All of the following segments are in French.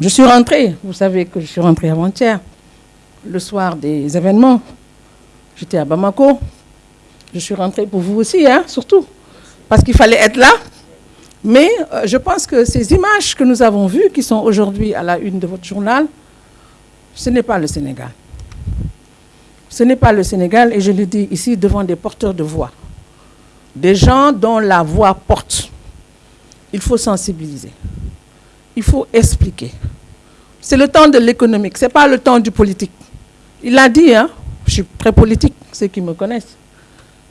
Je suis rentrée, vous savez que je suis rentrée avant-hier, le soir des événements. J'étais à Bamako. Je suis rentrée pour vous aussi, hein, surtout, parce qu'il fallait être là. Mais euh, je pense que ces images que nous avons vues, qui sont aujourd'hui à la une de votre journal, ce n'est pas le Sénégal. Ce n'est pas le Sénégal, et je le dis ici devant des porteurs de voix. Des gens dont la voix porte. Il faut sensibiliser. Il faut expliquer. C'est le temps de l'économique, ce n'est pas le temps du politique. Il l'a dit, hein, je suis très politique, ceux qui me connaissent.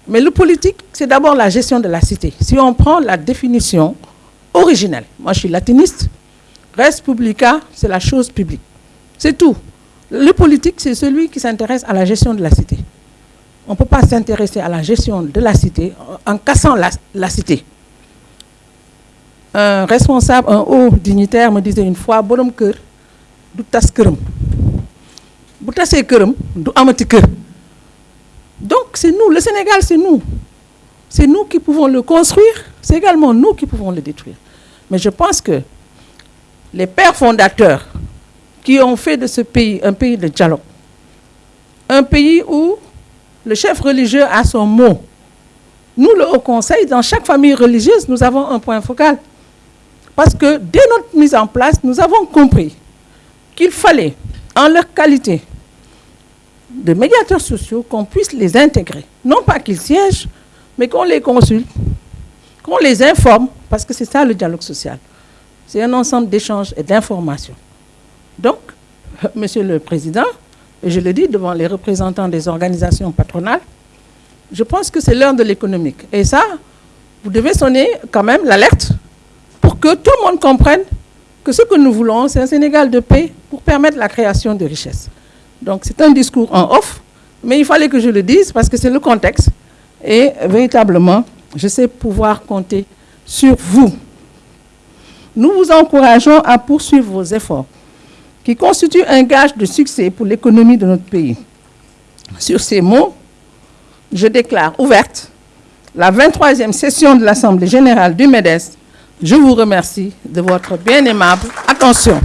Mais le politique, c'est d'abord la gestion de la cité. Si on prend la définition originelle, moi je suis latiniste, res publica, c'est la chose publique. C'est tout. Le politique, c'est celui qui s'intéresse à la gestion de la cité. On ne peut pas s'intéresser à la gestion de la cité en cassant la, cité. Un responsable, un haut dignitaire me disait une fois, bonhomme cœur, du tas du amati donc c'est nous le Sénégal c'est nous. C'est nous qui pouvons le construire c'est également nous qui pouvons le détruire. Mais je pense que les pères fondateurs qui ont fait de ce pays un pays de dialogue un pays où le chef religieux a son mot. Nous le Haut Conseil dans chaque famille religieuse nous avons un point focal parce que dès notre mise en place nous avons compris qu'il fallait en leur qualité de médiateurs sociaux, qu'on puisse les intégrer. Non pas qu'ils siègent, mais qu'on les consulte, qu'on les informe, parce que c'est ça le dialogue social. C'est un ensemble d'échanges et d'informations. Donc, Monsieur le Président, et je le dis devant les représentants des organisations patronales, je pense que c'est l'heure de l'économique. Et ça, vous devez sonner quand même l'alerte que tout le monde comprenne que ce que nous voulons, c'est un Sénégal de paix pour permettre la création de richesses. Donc c'est un discours en off, mais il fallait que je le dise parce que c'est le contexte. Et véritablement, je sais pouvoir compter sur vous. Nous vous encourageons à poursuivre vos efforts, qui constituent un gage de succès pour l'économie de notre pays. Sur ces mots, je déclare ouverte la 23e session de l'Assemblée générale du MEDES. Je vous remercie de votre bien aimable attention.